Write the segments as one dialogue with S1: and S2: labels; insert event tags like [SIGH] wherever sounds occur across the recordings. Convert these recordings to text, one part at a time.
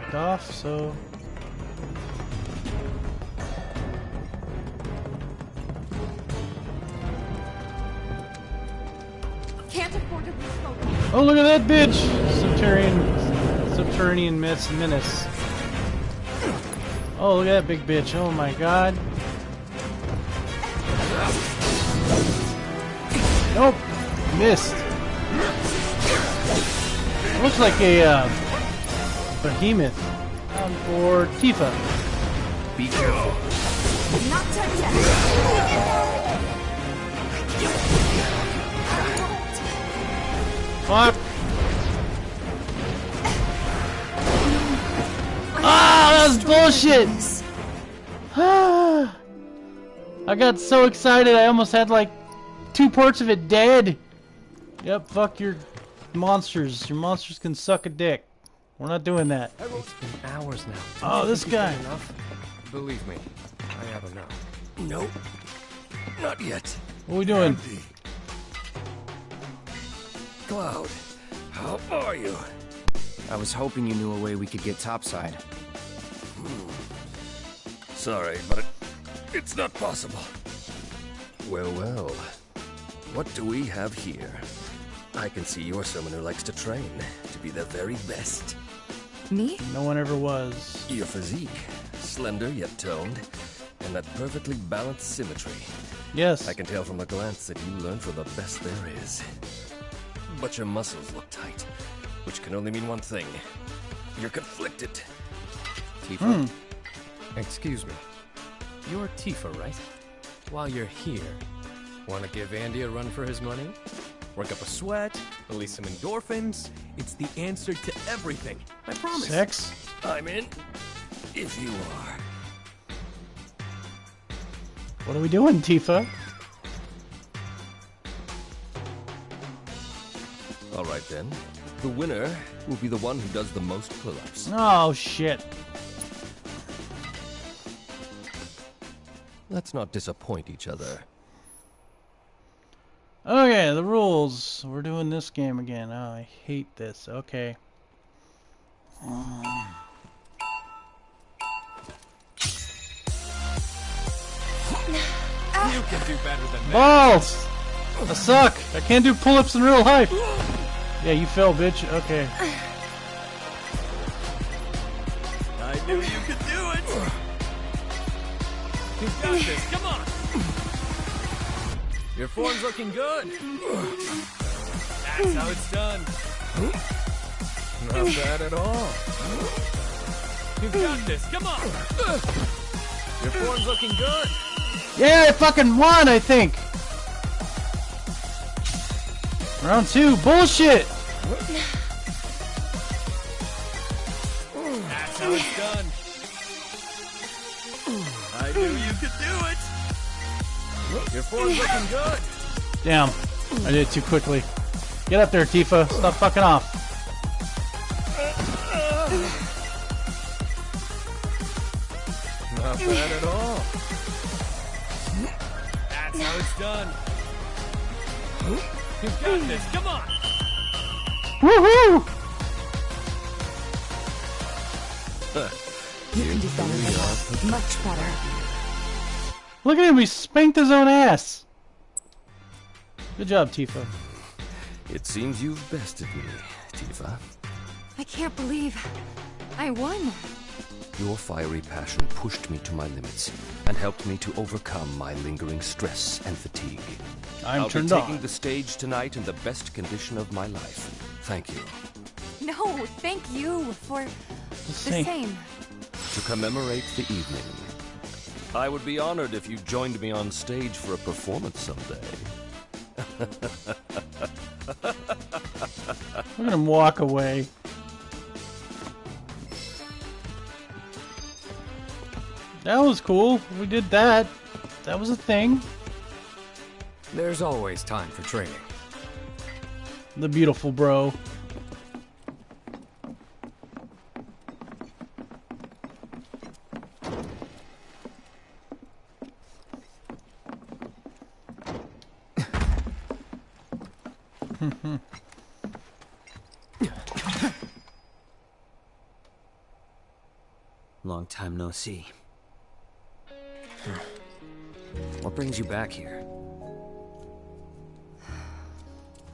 S1: blocked off, so
S2: Can't afford to lose.
S1: Oh, look at that bitch! Subterranean, subterranean miss menace. Oh, look at that big bitch! Oh my god! Nope, missed. Looks like a uh, behemoth um, or Tifa.
S3: Be careful.
S2: Not.
S1: Fuck! Ah, that was bullshit! [SIGHS] I got so excited I almost had like two parts of it dead. Yep, fuck your monsters. Your monsters can suck a dick. We're not doing that.
S3: It's been hours now.
S1: Oh, this guy.
S3: Enough? Believe me, I have enough.
S4: Nope. Not yet.
S1: What are we doing?
S4: Empty. Cloud, how are you?
S3: I was hoping you knew a way we could get topside. Hmm.
S4: Sorry, but it, it's not possible. Well, well. What do we have here? I can see you're someone who likes to train to be the very best.
S2: Me?
S1: No one ever was.
S4: Your physique, slender yet toned, and that perfectly balanced symmetry.
S1: Yes.
S4: I can tell from a glance that you learned from the best there is. But your muscles look tight, which can only mean one thing. You're conflicted.
S3: Tifa? Hmm. Excuse me. You're Tifa, right? While you're here, want to give Andy a run for his money? Work up a sweat, release some endorphins. It's the answer to everything. I promise.
S1: Sex?
S4: I'm in. If you are.
S1: What are we doing, Tifa?
S4: All right then. The winner will be the one who does the most pull-ups.
S1: Oh shit.
S4: Let's not disappoint each other.
S1: Okay, the rules. We're doing this game again. Oh, I hate this. Okay.
S3: You can do better than that.
S1: Balls! I suck! I can't do pull-ups in real life! Yeah, you fell, bitch. Okay.
S3: I knew you could do it. You've got this. Come on. Your form's looking good. That's how it's done. Not bad at all. You've got this. Come on. Your form's looking good.
S1: Yeah, I fucking won, I think! Round two. Bullshit!
S3: That's how it's done. I knew you could do it. Your form's looking good.
S1: Damn. I did it too quickly. Get up there, Tifa. Stop fucking off.
S3: Not bad at all. That's how it's done. You've got this. Come on.
S1: Woohoo!
S2: You can do better than that. Much better.
S1: Look at him, he spanked his own ass. Good job, Tifa.
S4: It seems you've bested me, Tifa.
S2: I can't believe I won.
S4: Your fiery passion pushed me to my limits and helped me to overcome my lingering stress and fatigue.
S1: I'm
S4: I'll be taking
S1: on.
S4: the stage tonight in the best condition of my life. Thank you.
S2: No, thank you for the
S1: same.
S2: same.
S4: To commemorate the evening, I would be honored if you joined me on stage for a performance someday. [LAUGHS]
S1: Look at him walk away. That was cool. We did that. That was a thing.
S5: There's always time for training.
S1: The beautiful bro. [LAUGHS]
S5: Long time no see. What brings you back here?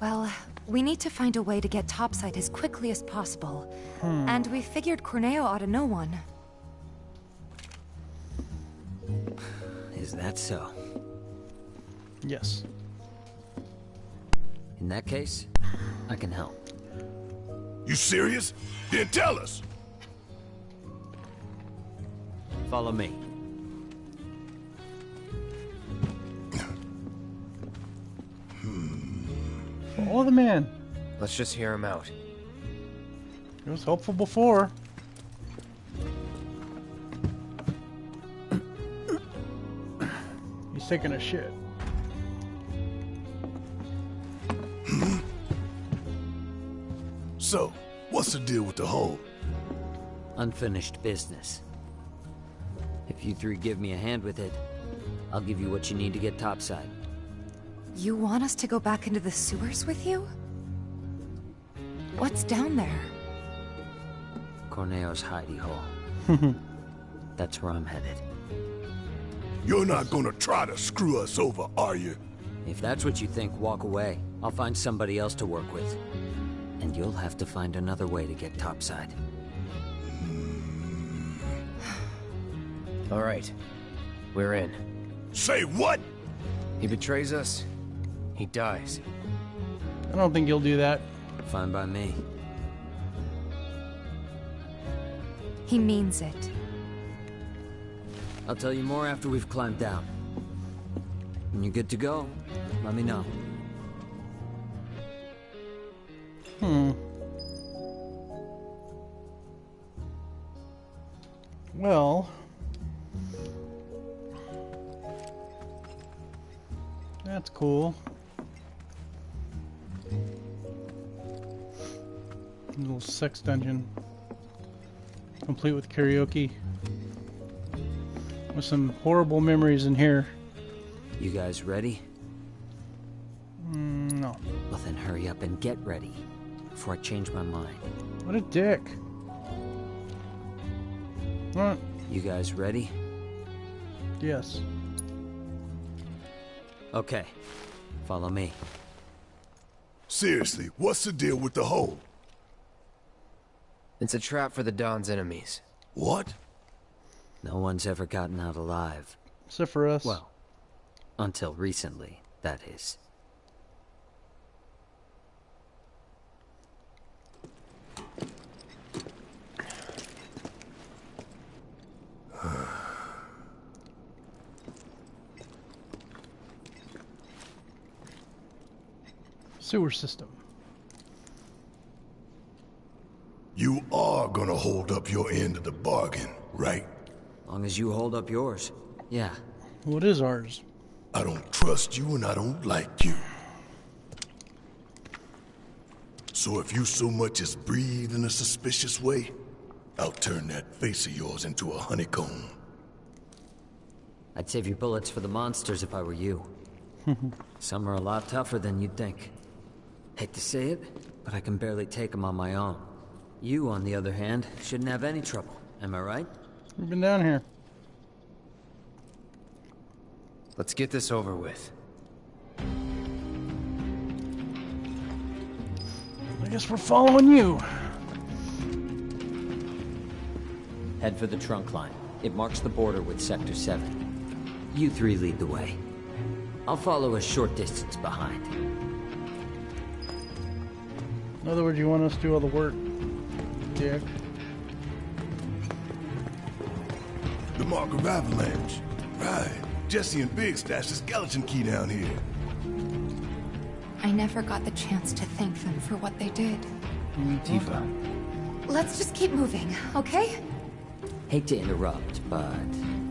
S2: Well, we need to find a way to get topside as quickly as possible. Hmm. And we figured Corneo ought to know one.
S5: Is that so?
S1: Yes.
S5: In that case, I can help.
S6: You serious? Then tell us.
S5: Follow me.
S1: Follow the man.
S3: Let's just hear him out.
S1: It was helpful before. He's taking a shit.
S6: So, what's the deal with the hole?
S5: Unfinished business. If you three give me a hand with it, I'll give you what you need to get topside.
S2: You want us to go back into the sewers with you? What's down there?
S5: Corneo's hidey hole. [LAUGHS] That's where I'm headed.
S6: You're not gonna try to screw us over, are you?
S5: If that's what you think, walk away. I'll find somebody else to work with. And you'll have to find another way to get topside.
S3: All right. We're in.
S6: Say what?
S3: He betrays us. He dies.
S1: I don't think you'll do that.
S5: Fine by me.
S2: He means it.
S5: I'll tell you more after we've climbed down. When you're good to go, let me know.
S1: Hmm. Well. That's cool. Little sex dungeon. Complete with karaoke. With some horrible memories in here.
S5: You guys ready?
S1: Mm, no.
S5: Well then hurry up and get ready before I change my mind.
S1: What a dick. What?
S5: You guys ready?
S1: Yes.
S5: Okay. Follow me.
S6: Seriously, what's the deal with the hole?
S3: It's a trap for the Don's enemies.
S6: What?
S5: No one's ever gotten out alive.
S1: Except for us.
S5: Well, until recently, that is.
S1: Sewer system.
S6: You are gonna hold up your end of the bargain, right?
S5: As long as you hold up yours. Yeah.
S1: What is ours?
S6: I don't trust you and I don't like you. So if you so much as breathe in a suspicious way, I'll turn that face of yours into a honeycomb.
S5: I'd save your bullets for the monsters if I were you. [LAUGHS] Some are a lot tougher than you'd think. Hate to say it, but I can barely take them on my own. You, on the other hand, shouldn't have any trouble. Am I right?
S1: We've been down here.
S3: Let's get this over with.
S1: I guess we're following you.
S5: Head for the trunk line. It marks the border with Sector 7. You three lead the way. I'll follow a short distance behind.
S1: In other words, you want us to do all the work, dick.
S6: The mark of avalanche. Right. Jessie and Biggs stashed a skeleton key down here.
S2: I never got the chance to thank them for what they did.
S3: Mm, Tifa.
S2: Let's just keep moving, okay?
S5: Hate to interrupt, but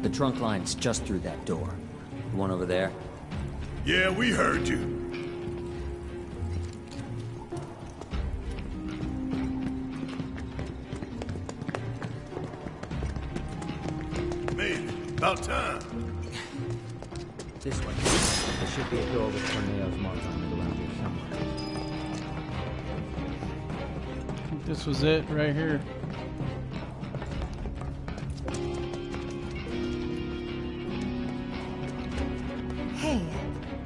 S5: the trunk line's just through that door. The one over there?
S6: Yeah, we heard you. About time.
S5: This way.
S7: There should be a door with Corneo's mark on it around here somewhere.
S1: This was it right here.
S2: Hey,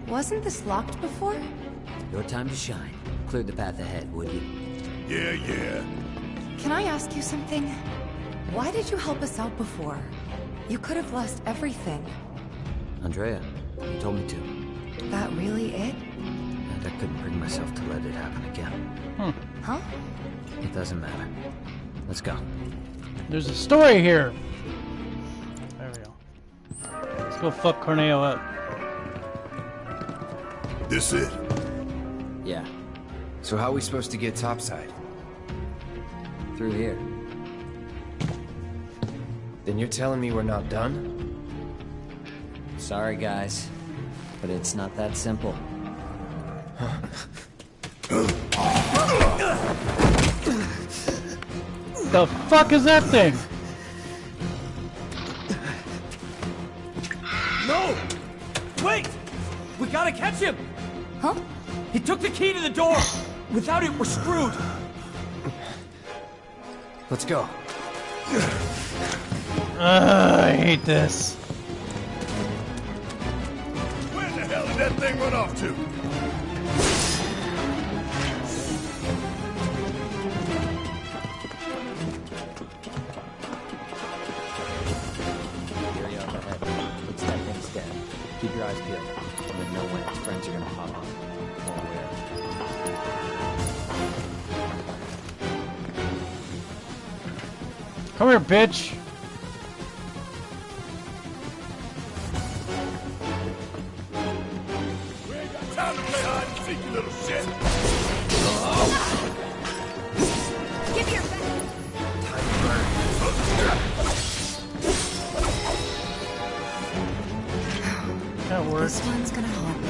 S2: wasn't this locked before?
S5: Your time to shine. Clear the path ahead, would you?
S6: Yeah, yeah.
S2: Can I ask you something? Why did you help us out before? You could have lost everything.
S5: Andrea, you told me to.
S2: That really it?
S5: And I couldn't bring myself to let it happen again. Hmm.
S2: Huh?
S5: It doesn't matter. Let's go.
S1: There's a story here. There we go. Let's go fuck Corneo up.
S6: This it.
S5: Yeah,
S7: So how are we supposed to get topside?
S5: through here.
S7: Then you're telling me we're not done?
S5: Sorry, guys. But it's not that simple.
S1: The fuck is that thing?
S8: No! Wait! We gotta catch him!
S2: Huh?
S8: He took the key to the door! Without it, we're screwed!
S7: Let's go.
S1: Ugh, I hate this.
S6: Where the hell did that thing run off to?
S5: Here ahead. Looks that thing's dead. Keep your eyes peeled. You never know when its friends are gonna pop up. Or where.
S1: Come here, bitch.
S6: Little shit.
S2: Give me your back.
S1: That worked.
S2: This one's gonna haunt me.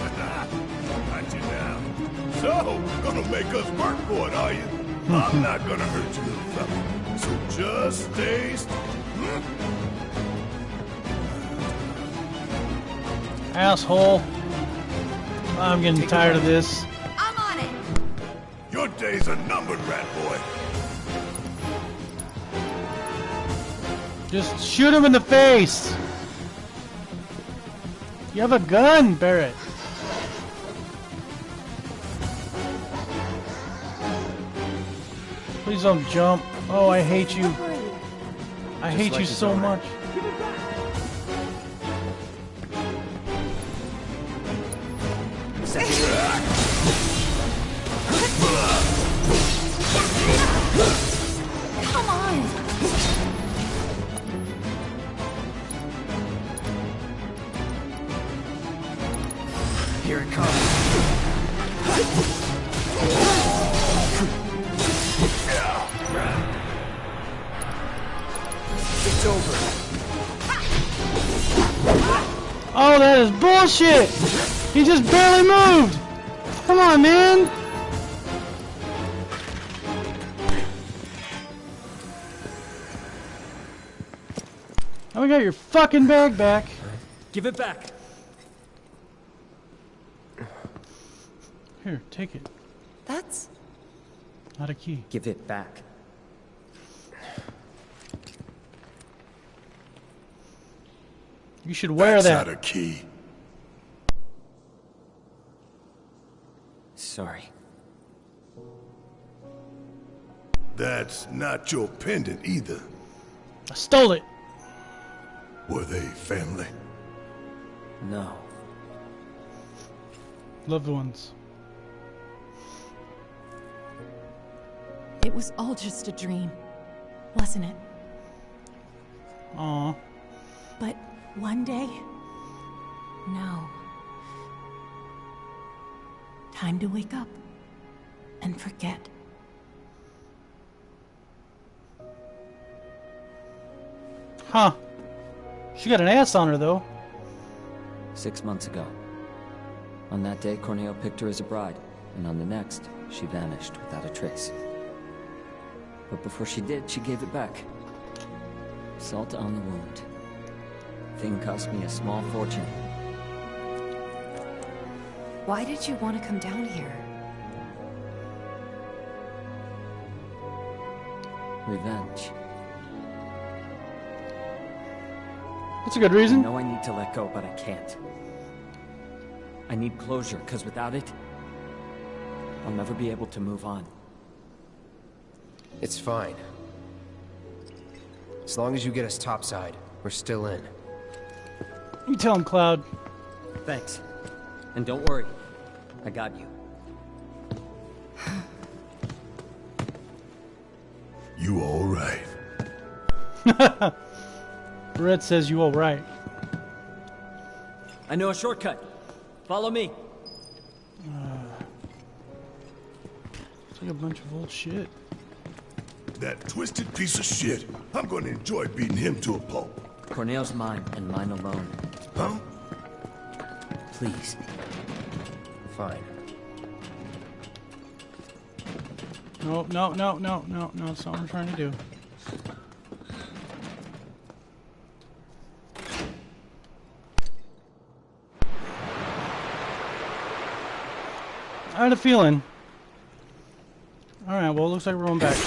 S2: [LAUGHS]
S6: Got you now. So, gonna make us work for it, are you? I'm not gonna hurt you, little fella. So just stay
S1: Asshole. I'm getting tired of this.
S2: I'm on it!
S6: Your days are numbered, rat boy.
S1: Just shoot him in the face. You have a gun, Barret. Please don't jump. Oh, I hate you. I hate
S7: like
S1: you so much.
S2: Come on!
S7: Here it comes. It's over.
S1: Oh, that is bullshit! He just barely moved! Come on, man! Now we got your fucking bag back.
S8: Give it back!
S1: Here, take it.
S2: That's...
S1: Not a key.
S5: Give it back.
S1: You should wear
S6: That's
S1: that.
S6: not a key.
S5: Sorry.
S6: That's not your pendant either.
S1: I stole it.
S6: Were they family?
S5: No.
S1: Loved ones.
S9: It was all just a dream, wasn't it?
S1: Aw.
S9: But one day, no. Time to wake up and forget.
S1: Huh. She got an ass on her, though.
S5: Six months ago. On that day, Corneo picked her as a bride, and on the next, she vanished without a trace. But before she did, she gave it back. Salt on the wound. thing cost me a small fortune.
S2: Why did you want to come down here?
S5: Revenge.
S1: That's a good reason.
S5: I
S1: reason.
S5: know I need to let go, but I can't. I need closure, because without it, I'll never be able to move on.
S7: It's fine. As long as you get us topside, we're still in.
S1: You tell him, Cloud.
S5: Thanks. And don't worry, I got you. [SIGHS]
S6: You all right? [LAUGHS]
S1: Red says you all right.
S5: I know a shortcut. Follow me. [SIGHS]
S1: It's like a bunch of old shit.
S6: That twisted piece of shit. I'm gonna enjoy beating him to a pulp.
S5: Corneo's mine, and mine alone.
S6: Huh?
S5: Please.
S7: Fine.
S1: No, no, no, no, no, no. That's not what I'm trying to do. I had a feeling. Alright, well, it looks like we're going back.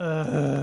S1: Uh,